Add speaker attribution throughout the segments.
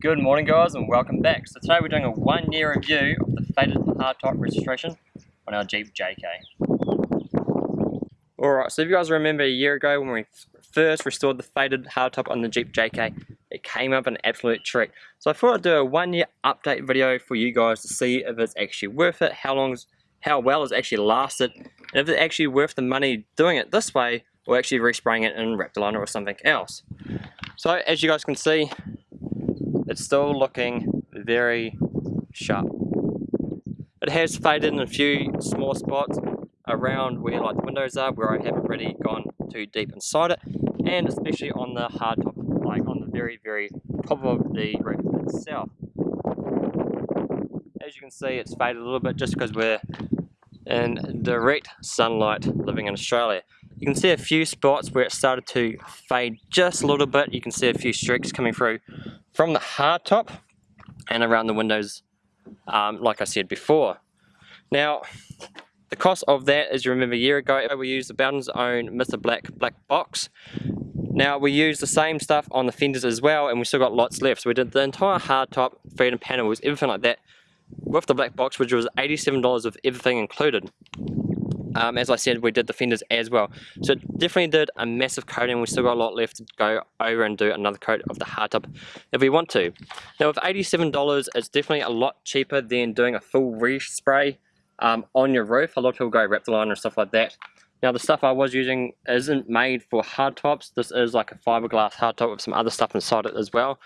Speaker 1: Good morning guys and welcome back. So today we're doing a one year review of the faded hardtop registration on our Jeep JK. Alright, so if you guys remember a year ago when we first restored the faded hardtop on the Jeep JK, it came up an absolute trick. So I thought I'd do a one year update video for you guys to see if it's actually worth it, how long, how well it's actually lasted, and if it's actually worth the money doing it this way or actually respraying it in Raptor Liner or something else. So as you guys can see, it's still looking very sharp. It has faded in a few small spots around where like the windows are where I haven't really gone too deep inside it and especially on the hard top like on the very very top of the roof itself. As you can see it's faded a little bit just because we're in direct sunlight living in Australia. You can see a few spots where it started to fade just a little bit. You can see a few streaks coming through from the hard top and around the windows um, like I said before. Now the cost of that is you remember a year ago we used the Bowden's own Mr. Black black box. Now we used the same stuff on the fenders as well and we still got lots left. So we did the entire hard top, freedom panels, everything like that with the black box which was $87 with everything included. Um, as I said, we did the fenders as well. So definitely did a massive coating. We still got a lot left to go over and do another coat of the hardtop if we want to. Now with $87, it's definitely a lot cheaper than doing a full respray um, on your roof. A lot of people go Raptor Liner and stuff like that. Now the stuff I was using isn't made for hardtops. This is like a fiberglass hardtop with some other stuff inside it as well.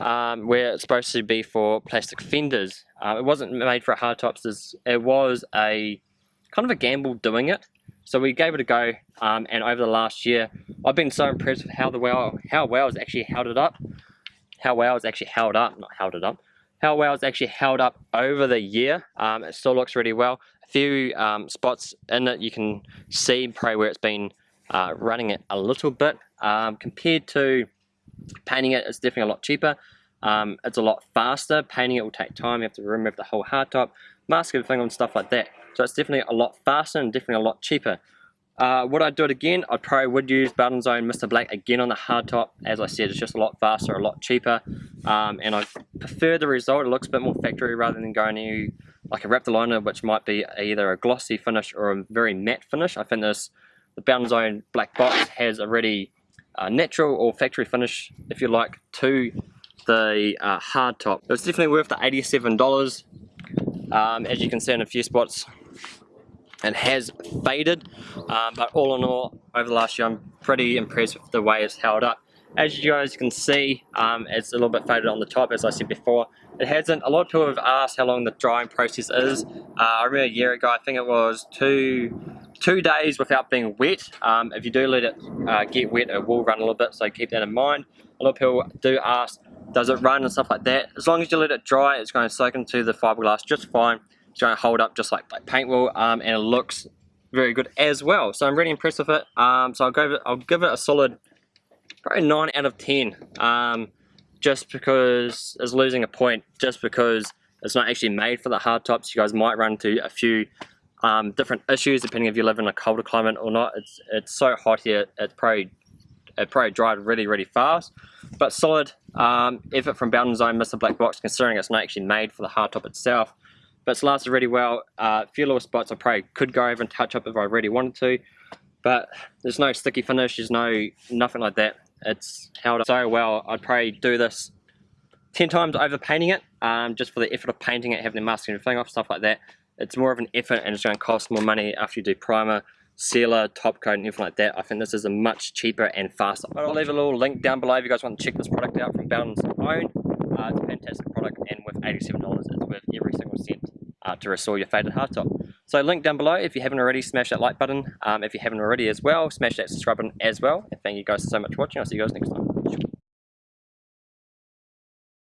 Speaker 1: Um, where it's supposed to be for plastic fenders. Uh, it wasn't made for hardtops. It was a kind of a gamble doing it. So we gave it a go, um, and over the last year, I've been so impressed with how the well, how well it's actually held it up, how well it's actually held up, not held it up, how well it's actually held up over the year. Um, it still looks really well. A few um, spots in it you can see probably where it's been uh, running it a little bit. Um, compared to painting it, it's definitely a lot cheaper. Um, it's a lot faster. Painting it will take time. You have to remove the whole hardtop, mask everything and stuff like that. So it's definitely a lot faster and definitely a lot cheaper. Uh, would I do it again? I probably would use Bowden's Own Mr. Black again on the hardtop. As I said, it's just a lot faster, a lot cheaper. Um, and I prefer the result. It looks a bit more factory rather than going to like a Raptor Liner, which might be either a glossy finish or a very matte finish. I think this, the Bowden's Own Black Box has a uh, natural or factory finish, if you like, to the uh, hardtop. It's definitely worth the $87. Um, as you can see in a few spots, it has faded. Um, but all in all over the last year I'm pretty impressed with the way it's held up. As you guys can see um, it's a little bit faded on the top as I said before. It hasn't a lot of people have asked how long the drying process is. Uh, I remember a year ago I think it was two two days without being wet. Um, if you do let it uh, get wet it will run a little bit so keep that in mind. A lot of people do ask does it run and stuff like that? As long as you let it dry it's going to soak into the fiberglass just fine to hold up just like, like paint will um, and it looks very good as well. So I'm really impressed with it. Um, so I'll give it, I'll give it a solid probably 9 out of 10 um, just because it's losing a point just because it's not actually made for the hard tops. You guys might run into a few um, different issues depending if you live in a colder climate or not. It's it's so hot here, it's probably it probably dried really really fast. But solid um, effort from Bowden's Own Mr. Black Box considering it's not actually made for the hardtop itself but it's lasted really well. Uh, a few little spots I probably could go over and touch up if I really wanted to, but there's no sticky finish, there's no nothing like that. It's held up so well, I'd probably do this 10 times over painting it, um, just for the effort of painting it, having the masking and everything off, stuff like that. It's more of an effort and it's going to cost more money after you do primer, sealer, top coat and everything like that. I think this is a much cheaper and faster. But I'll leave a little link down below if you guys want to check this product out from Bowden's Own. Uh, it's a fantastic product and with $87 it's worth every single cent uh, to restore your faded hardtop. So link down below if you haven't already, smash that like button. Um, if you haven't already as well, smash that subscribe button as well. And thank you guys so much for watching. I'll see you guys next time.